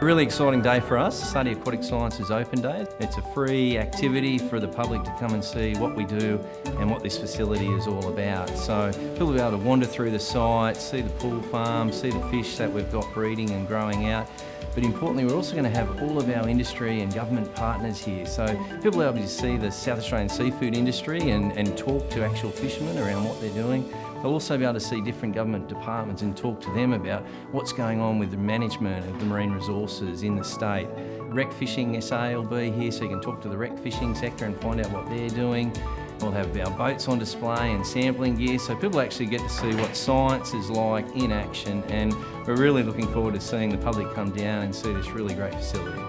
Really exciting day for us. SARDI Aquatic Sciences Open Day. It's a free activity for the public to come and see what we do and what this facility is all about. So people will be able to wander through the site, see the pool farm, see the fish that we've got breeding and growing out. But importantly, we're also going to have all of our industry and government partners here. So people be able to see the South Australian seafood industry and, and talk to actual fishermen around what they're doing. They'll also be able to see different government departments and talk to them about what's going on with the management of the marine resources in the state. Rec Fishing SA will be here so you can talk to the rec fishing sector and find out what they're doing. We'll have our boats on display and sampling gear so people actually get to see what science is like in action and we're really looking forward to seeing the public come down and see this really great facility.